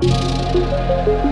Música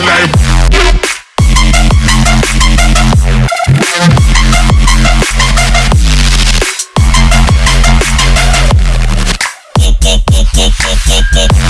Kick, kick, kick.